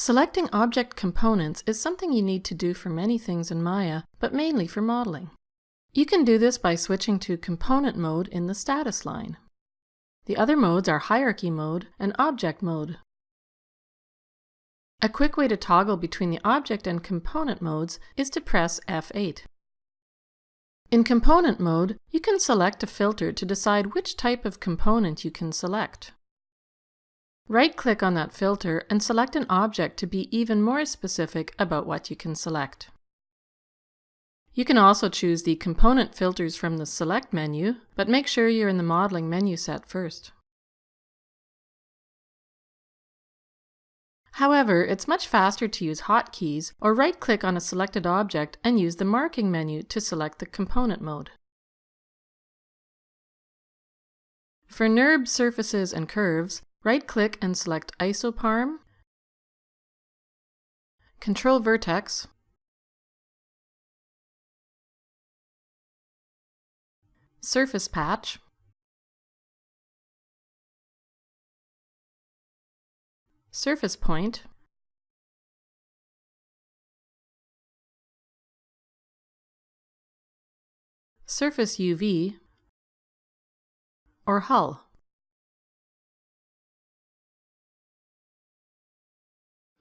Selecting object components is something you need to do for many things in Maya, but mainly for modeling. You can do this by switching to Component mode in the status line. The other modes are Hierarchy mode and Object mode. A quick way to toggle between the Object and Component modes is to press F8. In Component mode, you can select a filter to decide which type of component you can select. Right-click on that filter and select an object to be even more specific about what you can select. You can also choose the component filters from the Select menu, but make sure you're in the modeling menu set first. However, it's much faster to use hotkeys or right-click on a selected object and use the marking menu to select the component mode. For NURB surfaces and curves, Right-click and select Isoparm, Control Vertex, Surface Patch, Surface Point, Surface UV, or Hull.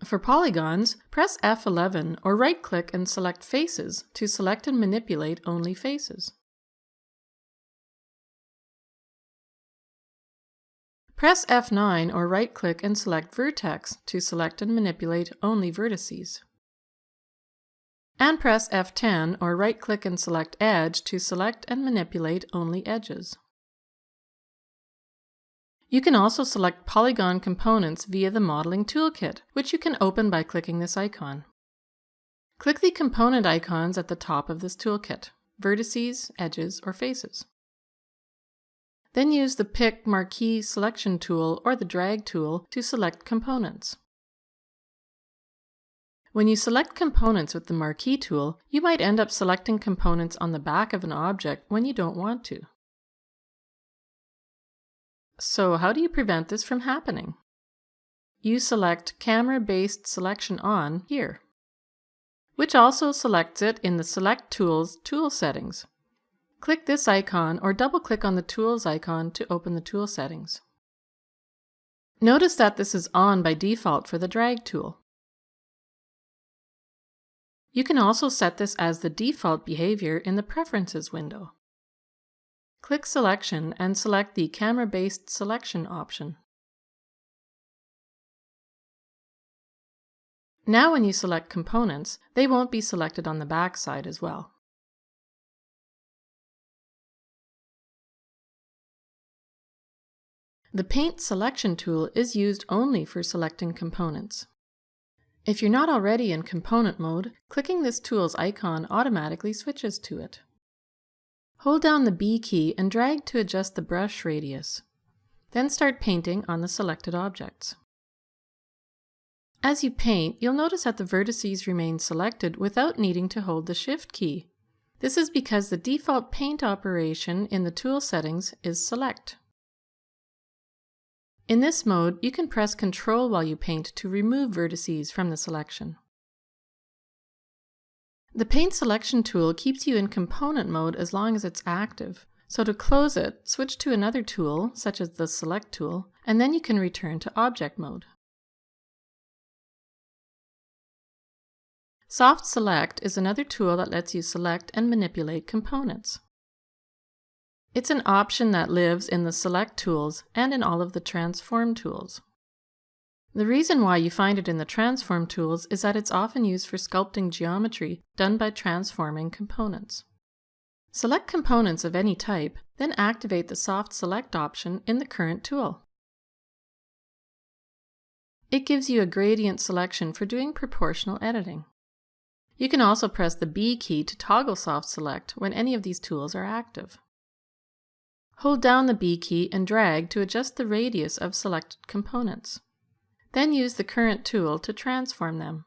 For polygons, press F11 or right-click and select Faces to select and manipulate only faces. Press F9 or right-click and select Vertex to select and manipulate only vertices. And press F10 or right-click and select Edge to select and manipulate only edges. You can also select polygon components via the Modeling Toolkit, which you can open by clicking this icon. Click the component icons at the top of this toolkit, vertices, edges, or faces. Then use the Pick Marquee Selection tool or the Drag tool to select components. When you select components with the Marquee tool, you might end up selecting components on the back of an object when you don't want to. So how do you prevent this from happening? You select Camera-Based Selection On here, which also selects it in the Select Tools tool settings. Click this icon or double-click on the Tools icon to open the tool settings. Notice that this is on by default for the Drag tool. You can also set this as the default behavior in the Preferences window. Click Selection and select the Camera-Based Selection option. Now when you select components, they won't be selected on the back side as well. The Paint Selection tool is used only for selecting components. If you're not already in component mode, clicking this tool's icon automatically switches to it. Hold down the B key and drag to adjust the brush radius. Then start painting on the selected objects. As you paint, you'll notice that the vertices remain selected without needing to hold the Shift key. This is because the default paint operation in the tool settings is Select. In this mode, you can press Ctrl while you paint to remove vertices from the selection. The Paint Selection tool keeps you in component mode as long as it's active. So to close it, switch to another tool, such as the Select tool, and then you can return to object mode. Soft Select is another tool that lets you select and manipulate components. It's an option that lives in the Select tools and in all of the Transform tools. The reason why you find it in the transform tools is that it's often used for sculpting geometry done by transforming components. Select components of any type, then activate the Soft Select option in the current tool. It gives you a gradient selection for doing proportional editing. You can also press the B key to toggle Soft Select when any of these tools are active. Hold down the B key and drag to adjust the radius of selected components. Then use the current tool to transform them.